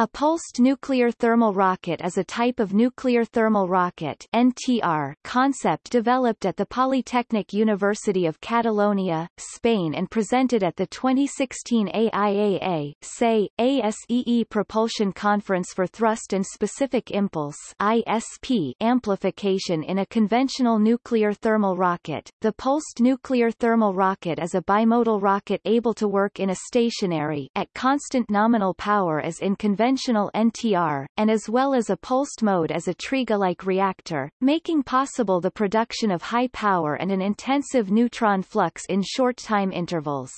A pulsed nuclear thermal rocket is a type of nuclear thermal rocket NTR concept developed at the Polytechnic University of Catalonia, Spain and presented at the 2016 AIAA SAE, ASEE Propulsion Conference for Thrust and Specific Impulse ISP amplification in a conventional nuclear thermal rocket. The pulsed nuclear thermal rocket is a bimodal rocket able to work in a stationary at constant nominal power as in conventional conventional NTR, and as well as a pulsed mode as a TRIGA-like reactor, making possible the production of high power and an intensive neutron flux in short time intervals.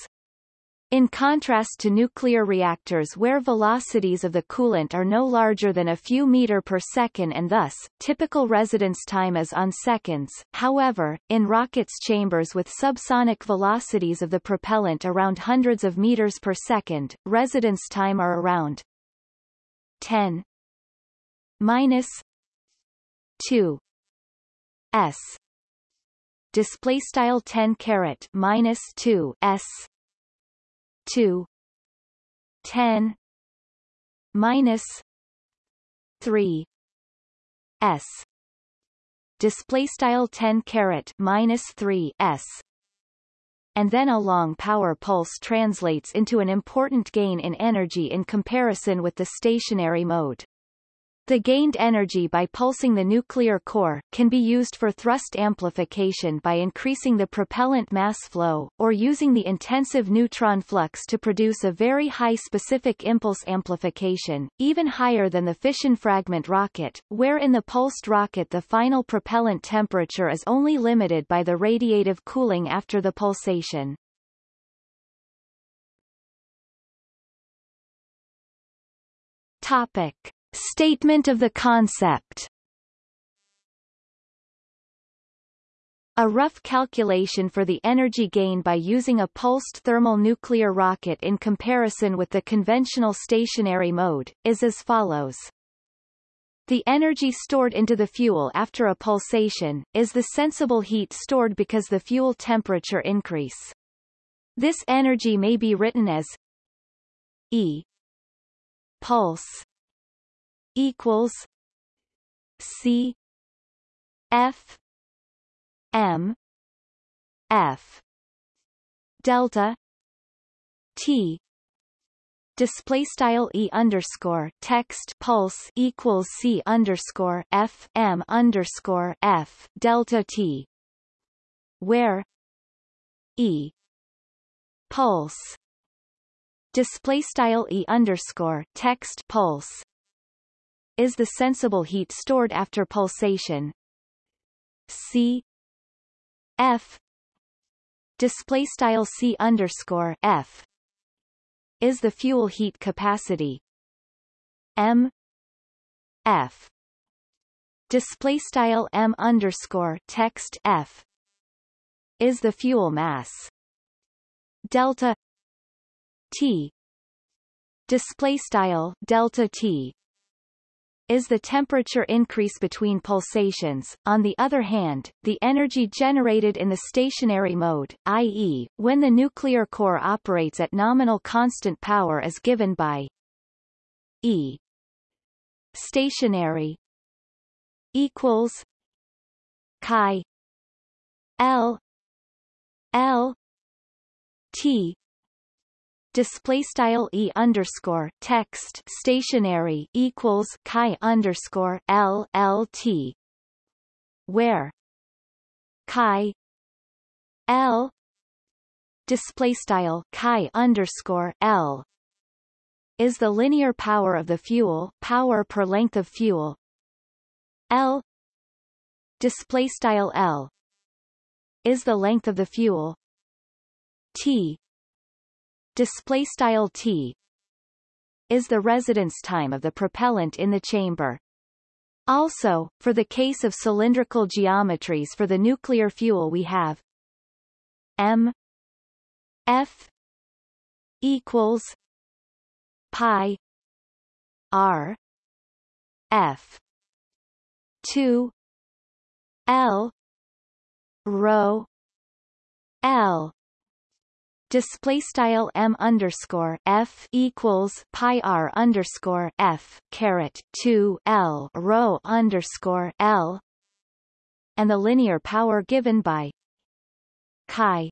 In contrast to nuclear reactors where velocities of the coolant are no larger than a few meter per second and thus, typical residence time is on seconds, however, in rockets chambers with subsonic velocities of the propellant around hundreds of meters per second, residence time are around 10 minus 2 s. Display style 10 caret minus 2 s. 2 10 minus 3 s. Display style 10 caret minus 3 s and then a long power pulse translates into an important gain in energy in comparison with the stationary mode. The gained energy by pulsing the nuclear core, can be used for thrust amplification by increasing the propellant mass flow, or using the intensive neutron flux to produce a very high specific impulse amplification, even higher than the fission fragment rocket, where in the pulsed rocket the final propellant temperature is only limited by the radiative cooling after the pulsation. Topic. Statement of the concept A rough calculation for the energy gain by using a pulsed thermal nuclear rocket in comparison with the conventional stationary mode, is as follows. The energy stored into the fuel after a pulsation, is the sensible heat stored because the fuel temperature increase. This energy may be written as E pulse equals C F M F delta T. Display style e underscore text pulse equals c underscore f m underscore f delta t where e pulse. Display style e underscore text pulse is the sensible heat stored after pulsation. C. F. Display style C underscore F is the fuel heat capacity. M. F. Display style M underscore text F is the fuel mass. Delta T. Display style delta T is the temperature increase between pulsations. On the other hand, the energy generated in the stationary mode, i.e., when the nuclear core operates at nominal constant power is given by E stationary equals chi L L T display style e underscore text stationary equals chi underscore l l t where chi l display style chi underscore l is the linear power of the fuel power per length of fuel. L display style l is the length of the fuel. T display style T is the residence time of the propellant in the chamber. Also, for the case of cylindrical geometries for the nuclear fuel we have M F equals pi R F 2 L rho L display style m underscore f equals pi r underscore f caret 2 l rho underscore l and the linear power given by chi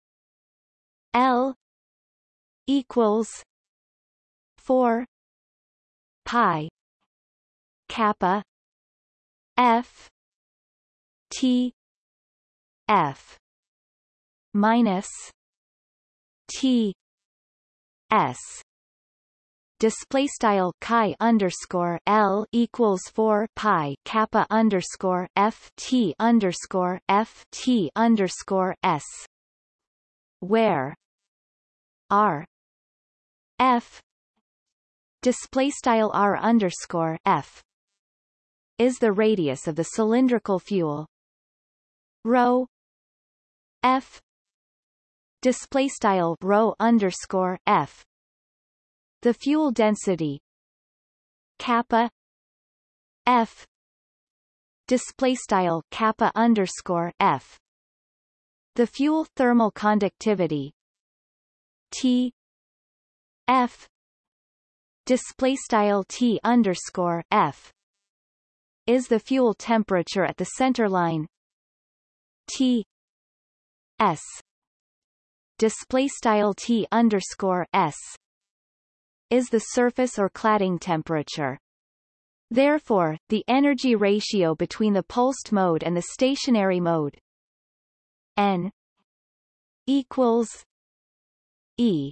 l equals 4 pi kappa f t f minus t s. Display style chi underscore l equals 4 pi kappa underscore f t underscore f t underscore s where r f display style r underscore f is the radius of the cylindrical fuel. Rho f display style rho underscore f. The fuel density kappa f. Display style kappa underscore f. The fuel thermal conductivity T F. Display style T underscore F. Is the fuel temperature at the center line T S display style T underscore S is the surface or cladding temperature. Therefore, the energy ratio between the pulsed mode and the stationary mode N equals E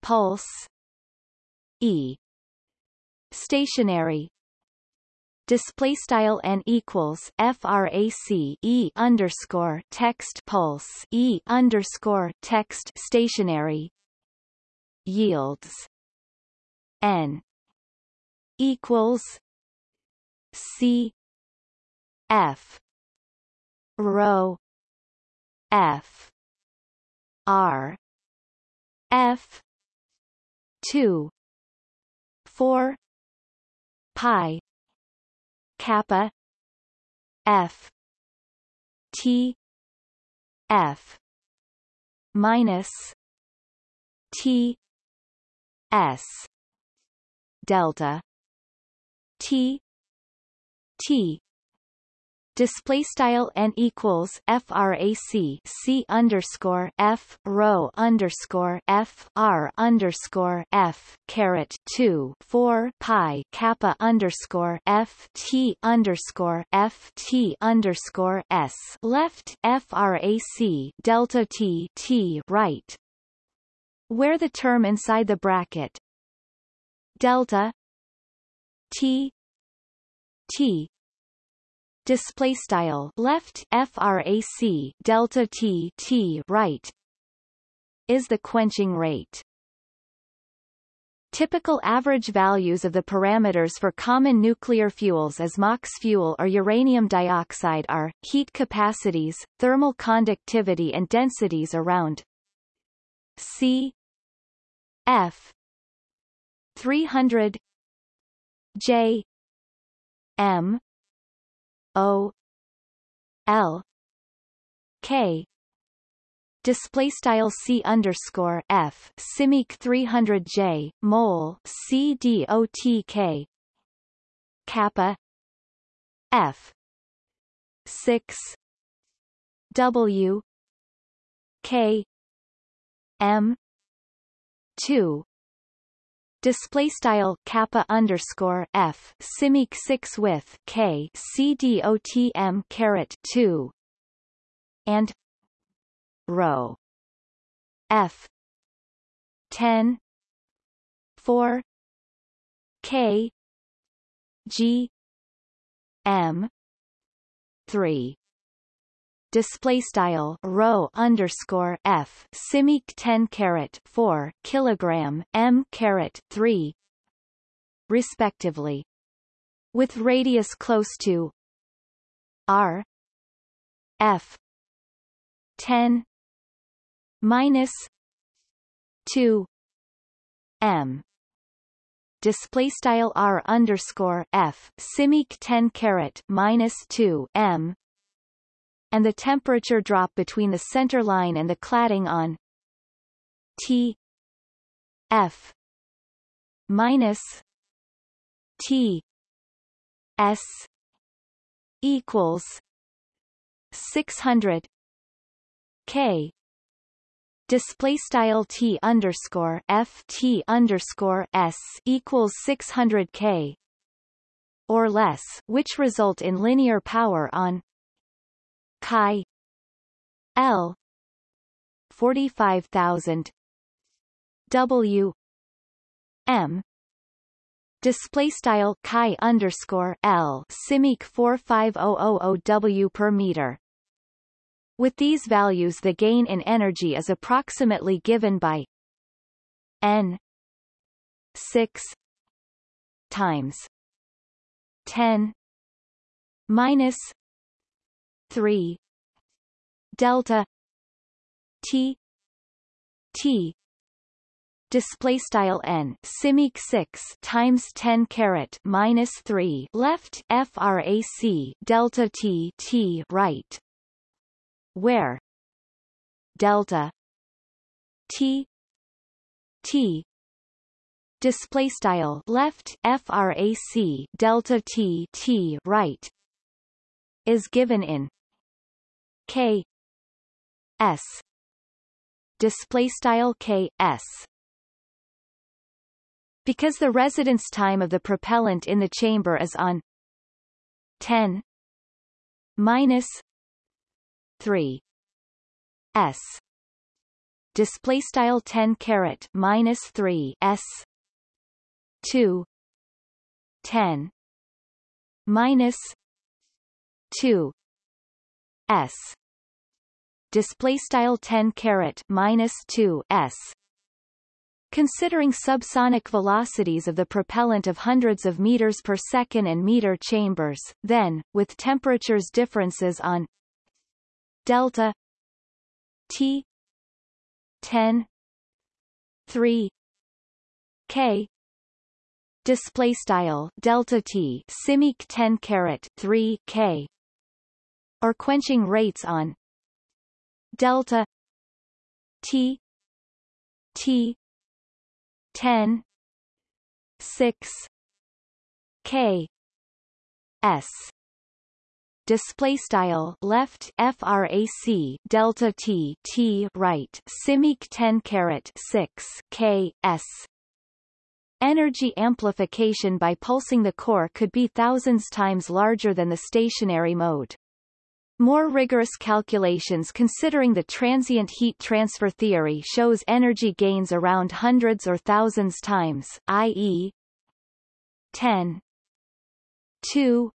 pulse E stationary display style n equals frac e underscore text pulse e underscore text stationary yields n equals c f rho f r f 2 4 pi kappa f t f minus t s delta t t display style n equals frac c underscore f rho underscore f r underscore f caret 2 4 pi kappa underscore f t underscore f t underscore s. Left frac delta t t right. Where the term inside the bracket delta t t display style left frac delta t t right is the quenching rate. Typical average values of the parameters for common nuclear fuels as MOX fuel or uranium dioxide are, heat capacities, thermal conductivity and densities around C F 300 J M O L K. Display style C underscore F simic 300 J mole C D O T K. Kappa. F. 6 W. K. M. 2 display style kappa underscore f simic 6 with k c d o t m caret 2 and rho f. 10 4 k g m 3 display style rho underscore f simic 10 caret 4 kilogram m caret 3 respectively with radius close to r f 10 minus 2 m. Display style r underscore f simic 10 caret minus 2 m and the temperature drop between the center line and the cladding on T F minus T S equals six hundred K. Display style T underscore F T underscore S equals 600 K or less, which result in linear power on chi L. 45000 W. M. Display style chi underscore L. Simic 45000 W per meter. With these values the gain in energy is approximately given by n 6 times 10 minus 3 delta t t. Display style n. Simic 6 times 10 caret minus 3 left frac delta t t. Right. Where? Delta t t. Display style. Left frac delta t t. Right. Is given in k. S. Display style k. S. Because the residence time of the propellant in the chamber is on 10 minus 3 s. Display style 10 caret minus 3 s. 2 10 minus 2 s display style 10 caret minus 2 s. Considering subsonic velocities of the propellant of hundreds of meters per second and meter chambers, then, with temperatures differences on delta T 10 3 K display style delta T simic 10 caret 3 K or quenching rates on delta T T 10 6 K S display style left frac delta t t right simic 10 caret 6 k s Energy amplification by pulsing the core could be thousands times larger than the stationary mode. More rigorous calculations considering the transient heat transfer theory shows energy gains around hundreds or thousands times, i.e. 10 2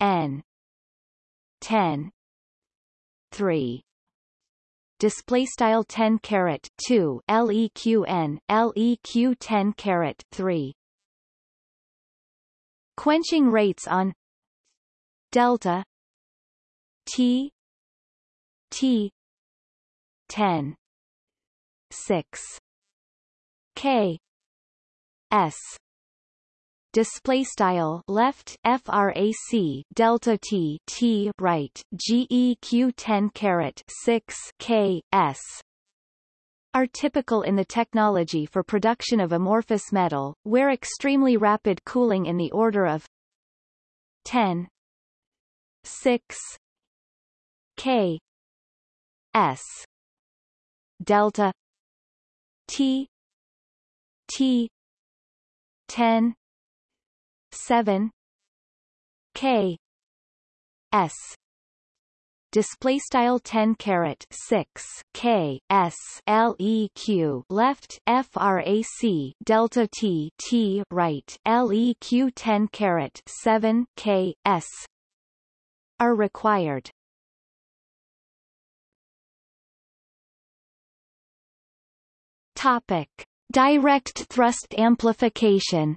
n 10 3 display style 10 caret 2 leqn leq 10 caret 3 quenching rates on delta t t 10 6 k s. Display style left frac delta t t right geq 10 caret 6 k s. Are typical in the technology for production of amorphous metal, where extremely rapid cooling in the order of 10 6 k s delta t t 10 7 k s. Display style 10 caret 6 k s l e q. Left frac delta t t right. Leq 10 caret 7 k s. Are required topic direct thrust amplification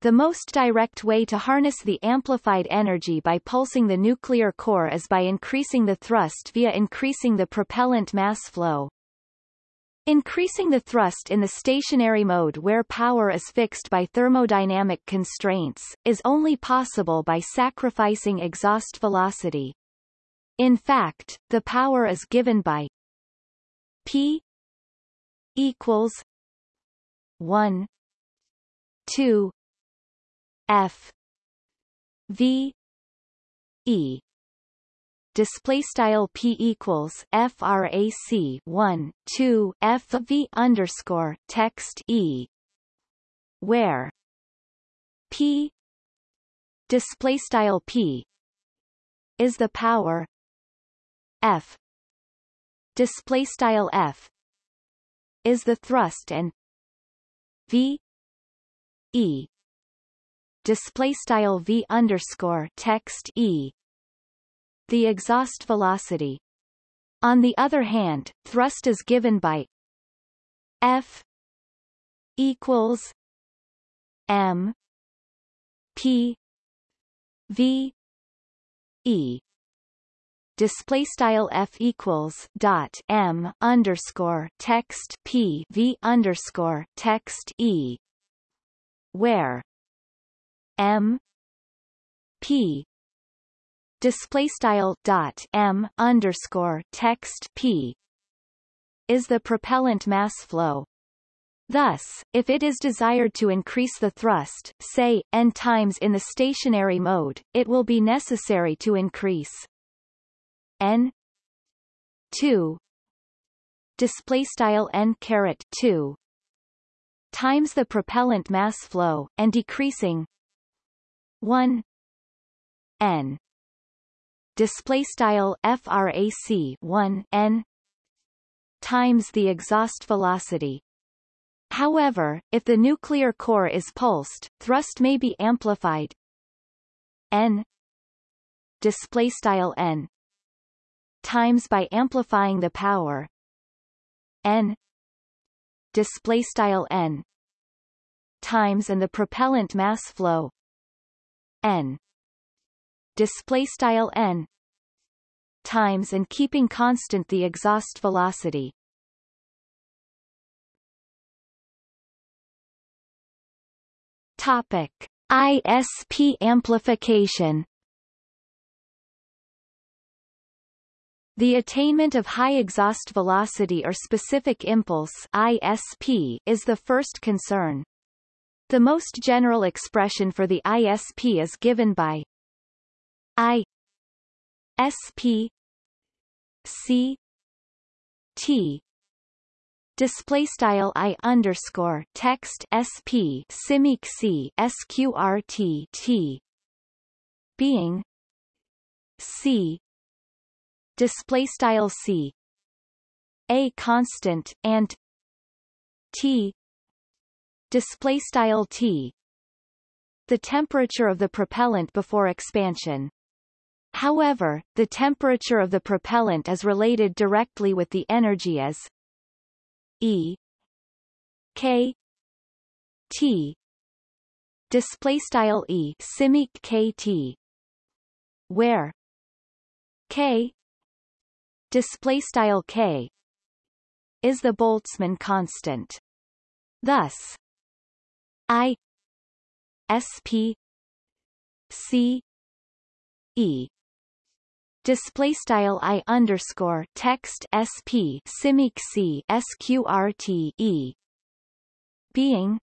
The most direct way to harness the amplified energy by pulsing the nuclear core is by increasing the thrust via increasing the propellant mass flow. Increasing the thrust in the stationary mode where power is fixed by thermodynamic constraints, is only possible by sacrificing exhaust velocity. In fact, the power is given by P equals 1 2 F V E. Display style p equals frac 1 2 f v underscore text e. Where p display style p is the power f. Display style f. Is the thrust and v. E. Display style v underscore text e. The exhaust velocity. On the other hand, thrust is given by F equals M P V E display style f equals dot m underscore text p v underscore text e where m p display style dot m underscore text p is the propellant mass flow. Thus, if it is desired to increase the thrust, say, n times in the stationary mode, it will be necessary to increase n. 2 display style n caret 2 times the propellant mass flow, and decreasing. 1 n. Display style frac 1 n. Times the exhaust velocity. However, if the nuclear core is pulsed, thrust may be amplified. N. Display style n times by amplifying the power. N. Display style n. Times and the propellant mass flow. N. Display style n. Times and keeping constant the exhaust velocity. Topic: ISP amplification. The attainment of high exhaust velocity or specific impulse ISP is the first concern. The most general expression for the ISP is given by I S P C T display style I underscore text SP simic C SQRT T being C display style C. A constant and T display style T. The temperature of the propellant before expansion. However, the temperature of the propellant is related directly with the energy as E K T. Display style E simic KT where K display style K is the Boltzmann constant. Thus I SP C E display style i underscore text sp simic c sqrt e being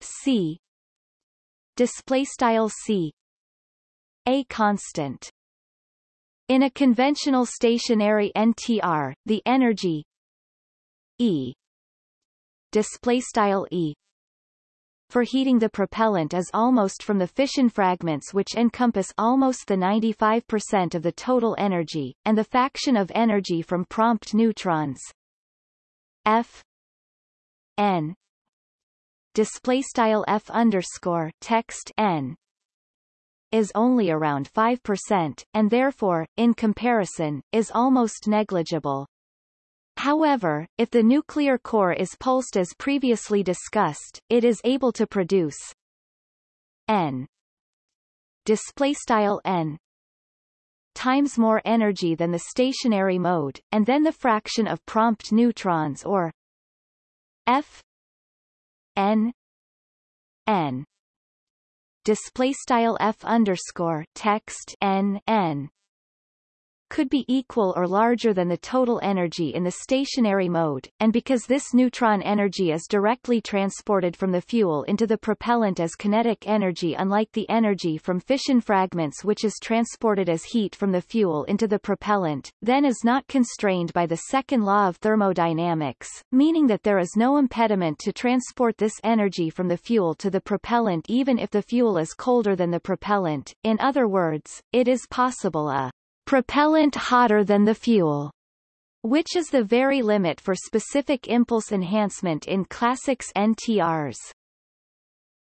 c display style c a constant in a conventional stationary ntr the energy e display style e for heating the propellant is almost from the fission fragments which encompass almost the 95% of the total energy, and the faction of energy from prompt neutrons. F N display style F underscore text N is only around 5%, and therefore, in comparison, is almost negligible. However, if the nuclear core is pulsed as previously discussed, it is able to produce n display style n times more energy than the stationary mode, and then the fraction of prompt neutrons or f n n display style f underscore text n n could be equal or larger than the total energy in the stationary mode, and because this neutron energy is directly transported from the fuel into the propellant as kinetic energy unlike the energy from fission fragments which is transported as heat from the fuel into the propellant, then is not constrained by the second law of thermodynamics, meaning that there is no impediment to transport this energy from the fuel to the propellant even if the fuel is colder than the propellant, in other words, it is possible a propellant hotter than the fuel, which is the very limit for specific impulse enhancement in classics NTRs.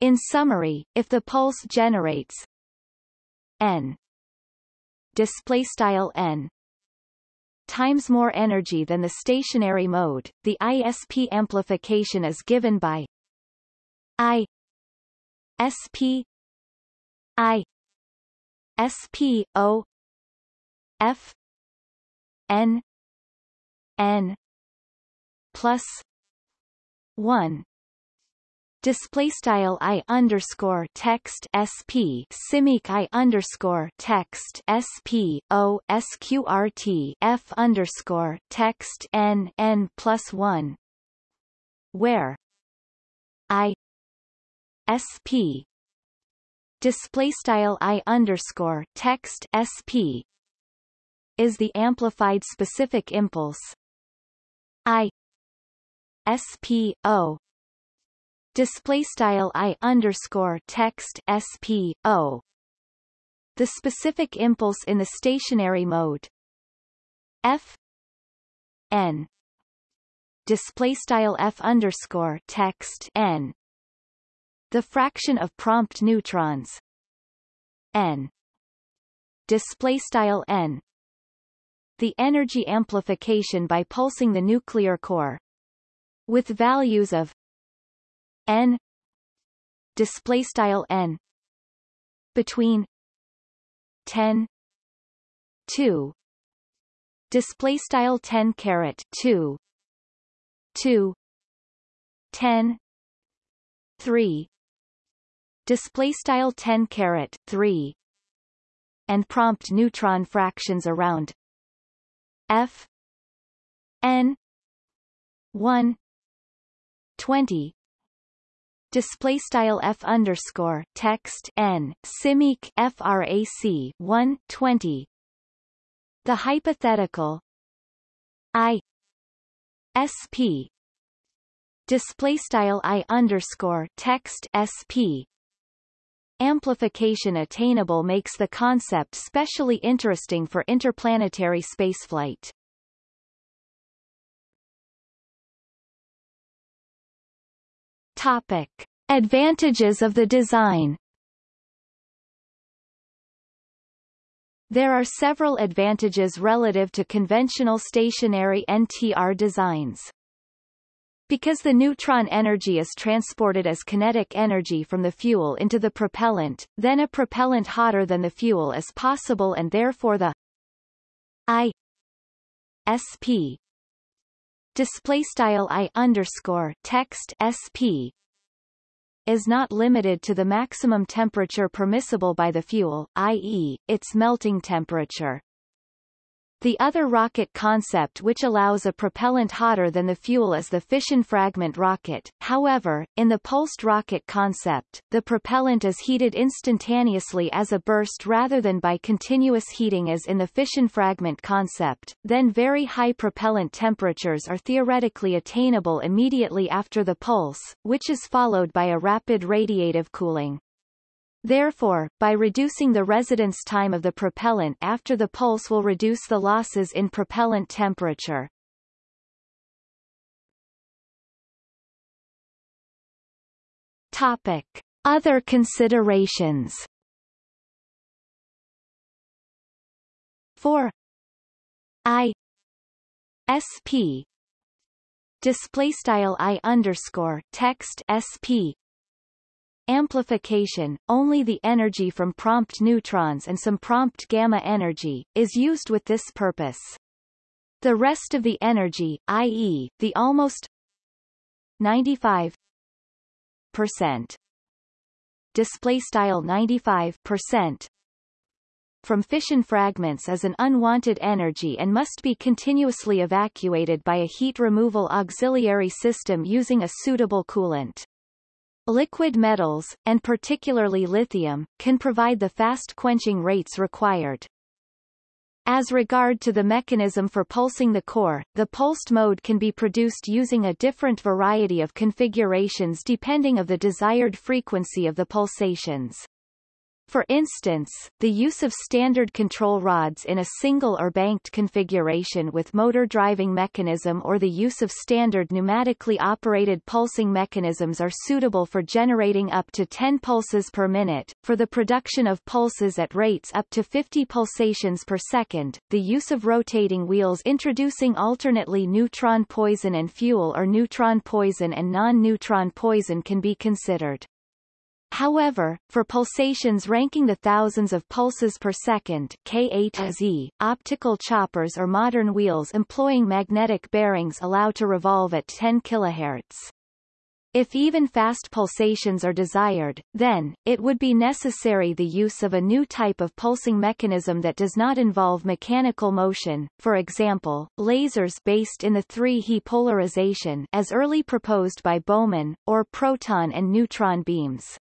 In summary, if the pulse generates n display style n times more energy than the stationary mode, the ISP amplification is given by I SP I SP O F N N plus one. Display style i underscore text sp simic i underscore text sp o sqrt f underscore text n n plus one. Where i sp display style i underscore text sp is the amplified specific impulse. I SP display style I underscore text SP O. The specific impulse in the stationary mode. F N. Display style F underscore text N. The fraction of prompt neutrons. N. Display style N the energy amplification by pulsing the nuclear core. With values of n display style n between 10 2 display style 10 caret 2 2 10 3 display style 10 caret 3 and prompt neutron fractions around F N one twenty. Display style f underscore text n simic frac 120 the hypothetical i sp display style i underscore text sp Amplification attainable makes the concept specially interesting for interplanetary spaceflight. Topic. Advantages of the design There are several advantages relative to conventional stationary NTR designs. Because the neutron energy is transported as kinetic energy from the fuel into the propellant, then a propellant hotter than the fuel is possible and therefore the I SP display style I underscore text SP is not limited to the maximum temperature permissible by the fuel, i.e., its melting temperature. The other rocket concept which allows a propellant hotter than the fuel is the fission fragment rocket. However, in the pulsed rocket concept, the propellant is heated instantaneously as a burst rather than by continuous heating as in the fission fragment concept. Then very high propellant temperatures are theoretically attainable immediately after the pulse, which is followed by a rapid radiative cooling. Therefore, by reducing the residence time of the propellant after the pulse will reduce the losses in propellant temperature. Topic. Other considerations. 4 I. SP display style I underscore text SP amplification, only the energy from prompt neutrons and some prompt gamma energy, is used with this purpose. The rest of the energy, i.e., the almost 95 percent display style 95 percent from fission fragments is an unwanted energy and must be continuously evacuated by a heat removal auxiliary system using a suitable coolant. Liquid metals, and particularly lithium, can provide the fast quenching rates required. As regard to the mechanism for pulsing the core, the pulsed mode can be produced using a different variety of configurations depending of the desired frequency of the pulsations. For instance, the use of standard control rods in a single or banked configuration with motor driving mechanism or the use of standard pneumatically operated pulsing mechanisms are suitable for generating up to 10 pulses per minute. For the production of pulses at rates up to 50 pulsations per second, the use of rotating wheels introducing alternately neutron poison and fuel or neutron poison and non-neutron poison can be considered. However, for pulsations ranking the thousands of pulses per second K8Z, optical choppers or modern wheels employing magnetic bearings allow to revolve at 10 kHz. If even fast pulsations are desired, then, it would be necessary the use of a new type of pulsing mechanism that does not involve mechanical motion, for example, lasers based in the 3He polarization as early proposed by Bowman, or proton and neutron beams.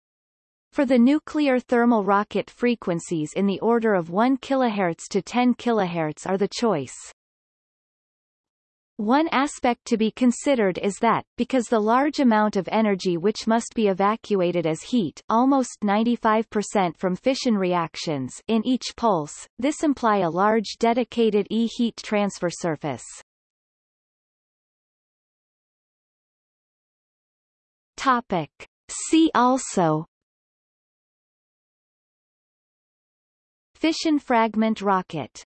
For the nuclear thermal rocket frequencies in the order of 1 kHz to 10 kHz are the choice. One aspect to be considered is that, because the large amount of energy which must be evacuated as heat almost 95% from fission reactions in each pulse, this imply a large dedicated E-heat transfer surface. Topic. See also Fission fragment rocket